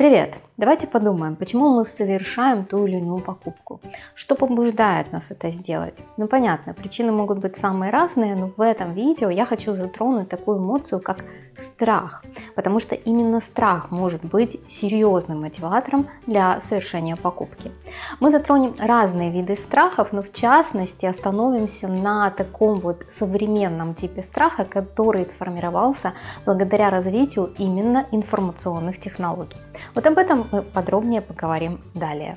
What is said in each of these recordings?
Привет! Давайте подумаем, почему мы совершаем ту или иную покупку. Что побуждает нас это сделать? Ну понятно, причины могут быть самые разные, но в этом видео я хочу затронуть такую эмоцию, как страх. Потому что именно страх может быть серьезным мотиватором для совершения покупки. Мы затронем разные виды страхов, но в частности остановимся на таком вот современном типе страха, который сформировался благодаря развитию именно информационных технологий. Вот об этом мы подробнее поговорим далее.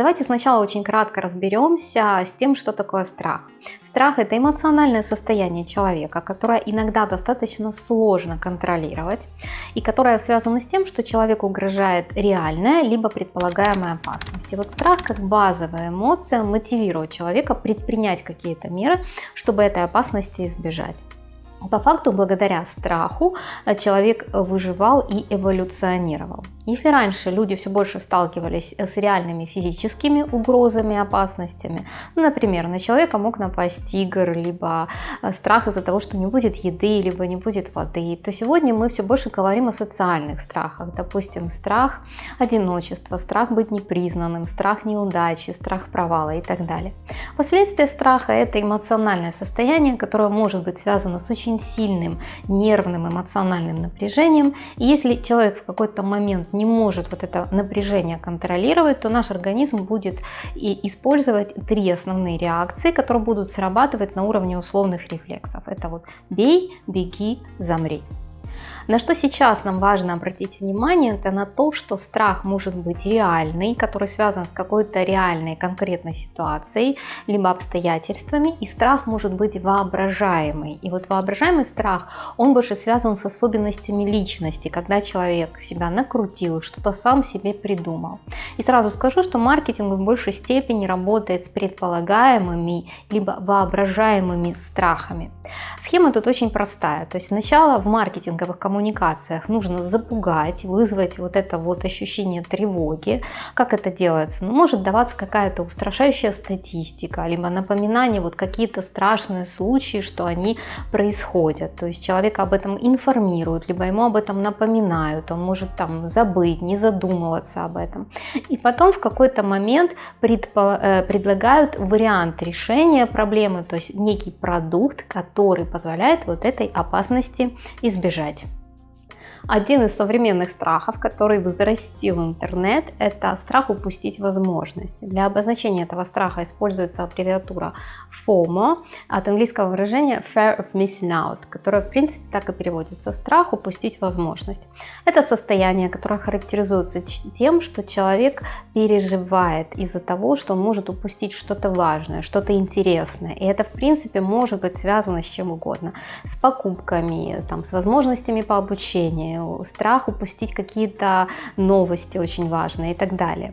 Давайте сначала очень кратко разберемся с тем, что такое страх. Страх – это эмоциональное состояние человека, которое иногда достаточно сложно контролировать и которое связано с тем, что человеку угрожает реальная либо предполагаемая опасность. И вот страх как базовая эмоция мотивирует человека предпринять какие-то меры, чтобы этой опасности избежать. По факту, благодаря страху э, человек выживал и эволюционировал. Если раньше люди все больше сталкивались э, с реальными физическими угрозами, опасностями, ну, например, на человека мог напасть тигр, либо э, страх из-за того, что не будет еды, либо не будет воды, то сегодня мы все больше говорим о социальных страхах. Допустим, страх одиночества, страх быть непризнанным, страх неудачи, страх провала и так далее. Последствия страха – это эмоциональное состояние, которое может быть связано с очень сильным нервным эмоциональным напряжением. И если человек в какой-то момент не может вот это напряжение контролировать, то наш организм будет и использовать три основные реакции, которые будут срабатывать на уровне условных рефлексов. Это вот бей, беги, замри. На что сейчас нам важно обратить внимание, это на то, что страх может быть реальный, который связан с какой-то реальной конкретной ситуацией, либо обстоятельствами, и страх может быть воображаемый. И вот воображаемый страх, он больше связан с особенностями личности, когда человек себя накрутил, что-то сам себе придумал. И сразу скажу, что маркетинг в большей степени работает с предполагаемыми, либо воображаемыми страхами. Схема тут очень простая. То есть сначала в маркетинговых коммуникациях нужно запугать, вызвать вот это вот ощущение тревоги. Как это делается? Ну, может даваться какая-то устрашающая статистика, либо напоминание, вот какие-то страшные случаи, что они происходят. То есть человека об этом информируют, либо ему об этом напоминают. Он может там забыть, не задумываться об этом. И потом в какой-то момент э, предлагают вариант решения проблемы, то есть некий продукт, который который позволяет вот этой опасности избежать. Один из современных страхов, который взрастил интернет, это страх упустить возможность. Для обозначения этого страха используется аббревиатура FOMO от английского выражения Fear of Missing Out, которое в принципе так и переводится страх упустить возможность. Это состояние, которое характеризуется тем, что человек переживает из-за того, что он может упустить что-то важное, что-то интересное. И это в принципе может быть связано с чем угодно. С покупками, там, с возможностями по обучению, страх упустить какие-то новости очень важные и так далее.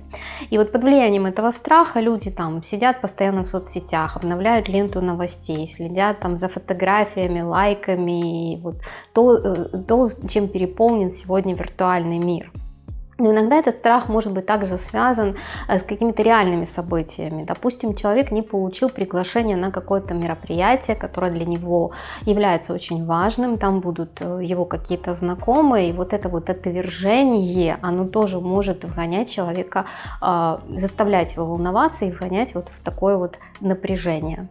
И вот под влиянием этого страха люди там сидят постоянно в соцсетях, обновляют ленту новостей, следят там за фотографиями, лайками, и вот то, э, то, чем переполнен сегодня виртуальный мир. Но иногда этот страх может быть также связан э, с какими-то реальными событиями. Допустим, человек не получил приглашение на какое-то мероприятие, которое для него является очень важным, там будут э, его какие-то знакомые, и вот это вот отвержение, оно тоже может вгонять человека, а, заставлять его волноваться и вгонять вот в такое вот напряжение.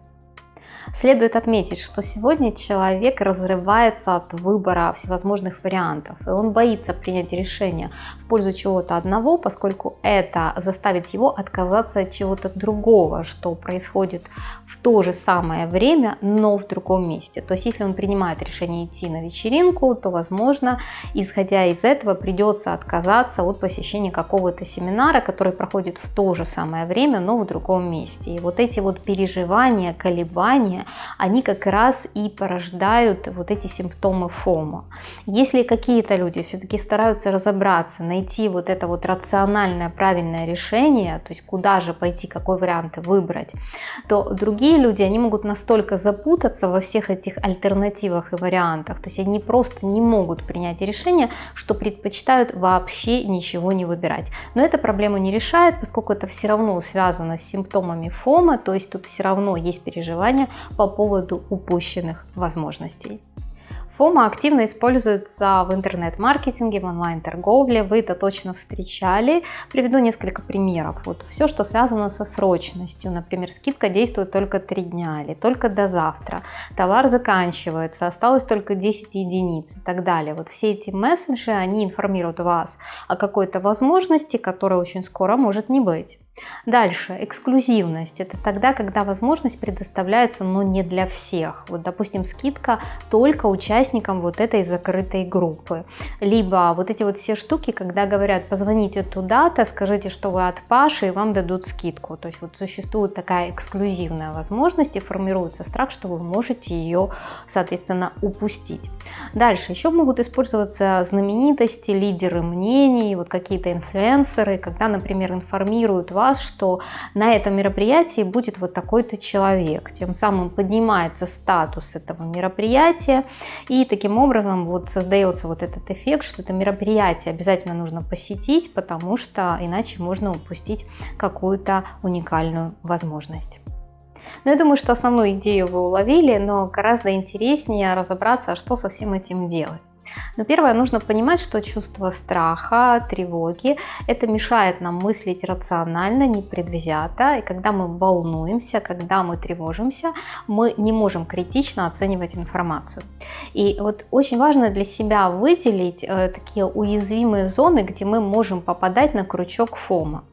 Следует отметить, что сегодня человек разрывается от выбора всевозможных вариантов, и он боится принять решение в пользу чего-то одного, поскольку это заставит его отказаться от чего-то другого, что происходит в то же самое время, но в другом месте. То есть, если он принимает решение идти на вечеринку, то, возможно, исходя из этого, придется отказаться от посещения какого-то семинара, который проходит в то же самое время, но в другом месте. И вот эти вот переживания, колебания, они как раз и порождают вот эти симптомы ФОМа. Если какие-то люди все-таки стараются разобраться, найти вот это вот рациональное, правильное решение, то есть куда же пойти, какой вариант выбрать, то другие люди, они могут настолько запутаться во всех этих альтернативах и вариантах, то есть они просто не могут принять решение, что предпочитают вообще ничего не выбирать. Но эта проблема не решает, поскольку это все равно связано с симптомами ФОМа, то есть тут все равно есть переживания по поводу упущенных возможностей. ФОМА активно используется в интернет-маркетинге, в онлайн-торговле. Вы это точно встречали. Приведу несколько примеров. Вот все, что связано со срочностью. Например, скидка действует только 3 дня или только до завтра. Товар заканчивается, осталось только 10 единиц и так далее. Вот все эти месседжи, они информируют вас о какой-то возможности, которая очень скоро может не быть. Дальше, эксклюзивность. Это тогда, когда возможность предоставляется, но не для всех. Вот, допустим, скидка только участникам вот этой закрытой группы. Либо вот эти вот все штуки, когда говорят, позвоните туда-то, скажите, что вы от Паши, и вам дадут скидку. То есть вот существует такая эксклюзивная возможность и формируется страх, что вы можете ее, соответственно, упустить. Дальше, еще могут использоваться знаменитости, лидеры мнений, вот какие-то инфлюенсеры, когда, например, информируют вас, вас, что на этом мероприятии будет вот такой-то человек. Тем самым поднимается статус этого мероприятия и таким образом вот создается вот этот эффект, что это мероприятие обязательно нужно посетить, потому что иначе можно упустить какую-то уникальную возможность. Но я думаю, что основную идею вы уловили, но гораздо интереснее разобраться, что со всем этим делать. Но первое, нужно понимать, что чувство страха, тревоги, это мешает нам мыслить рационально, непредвзято. И когда мы волнуемся, когда мы тревожимся, мы не можем критично оценивать информацию. И вот очень важно для себя выделить э, такие уязвимые зоны, где мы можем попадать на крючок ФОМа.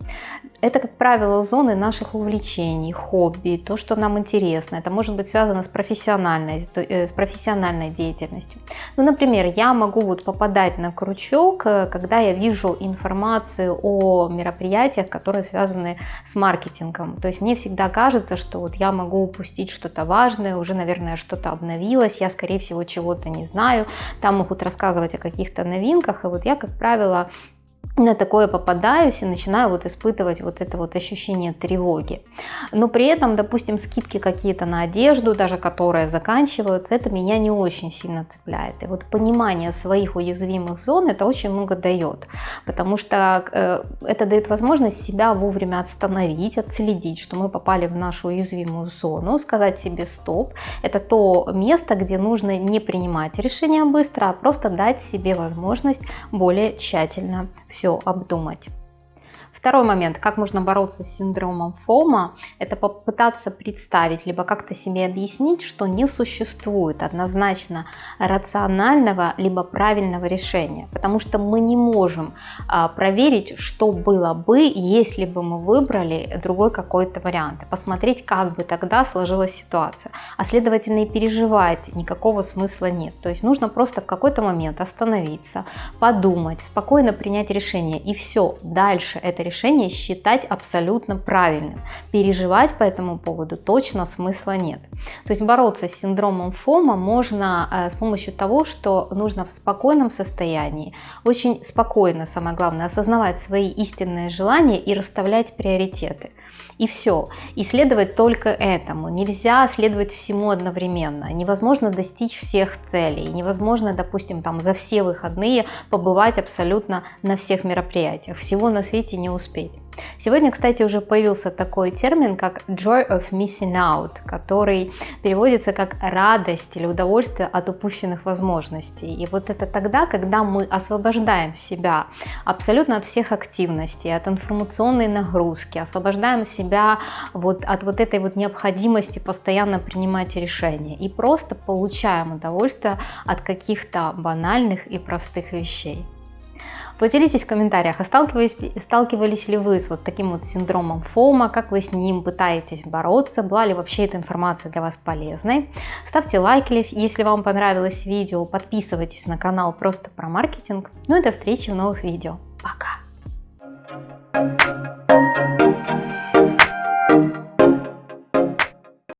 Это, как правило, зоны наших увлечений, хобби, то, что нам интересно. Это может быть связано с профессиональной, э, с профессиональной деятельностью. Ну, например, я могу вот попадать на крючок, э, когда я вижу информацию о мероприятиях, которые связаны с маркетингом. То есть мне всегда кажется, что вот я могу упустить что-то важное, уже, наверное, что-то обновилось, я, скорее всего, чего-то не знаю. Там могут рассказывать о каких-то новинках, и вот я, как правило, на такое попадаюсь и начинаю вот испытывать вот это вот ощущение тревоги. Но при этом, допустим, скидки какие-то на одежду, даже которые заканчиваются, это меня не очень сильно цепляет. И вот понимание своих уязвимых зон это очень много дает, потому что э, это дает возможность себя вовремя остановить, отследить, что мы попали в нашу уязвимую зону, сказать себе стоп. Это то место, где нужно не принимать решения быстро, а просто дать себе возможность более тщательно все обдумать. Второй момент, как можно бороться с синдромом ФОМа, это попытаться представить, либо как-то себе объяснить, что не существует однозначно рационального, либо правильного решения, потому что мы не можем а, проверить, что было бы, если бы мы выбрали другой какой-то вариант, посмотреть, как бы тогда сложилась ситуация, а следовательно и переживать никакого смысла нет. То есть нужно просто в какой-то момент остановиться, подумать, спокойно принять решение и все, дальше это решение решение считать абсолютно правильным. Переживать по этому поводу точно смысла нет. То есть бороться с синдромом ФОМа можно э, с помощью того, что нужно в спокойном состоянии, очень спокойно, самое главное, осознавать свои истинные желания и расставлять приоритеты. И все. И следовать только этому. Нельзя следовать всему одновременно. Невозможно достичь всех целей. Невозможно, допустим, там за все выходные побывать абсолютно на всех мероприятиях. Всего на свете не успеть. Сегодня, кстати, уже появился такой термин, как joy of missing out, который переводится как радость или удовольствие от упущенных возможностей. И вот это тогда, когда мы освобождаем себя абсолютно от всех активностей, от информационной нагрузки, освобождаем себя вот от вот этой вот необходимости постоянно принимать решения и просто получаем удовольствие от каких-то банальных и простых вещей. Поделитесь в комментариях, а сталкивались, сталкивались ли вы с вот таким вот синдромом ФОМа, как вы с ним пытаетесь бороться, была ли вообще эта информация для вас полезной. Ставьте лайки, если вам понравилось видео, подписывайтесь на канал просто про маркетинг. Ну и до встречи в новых видео. Пока!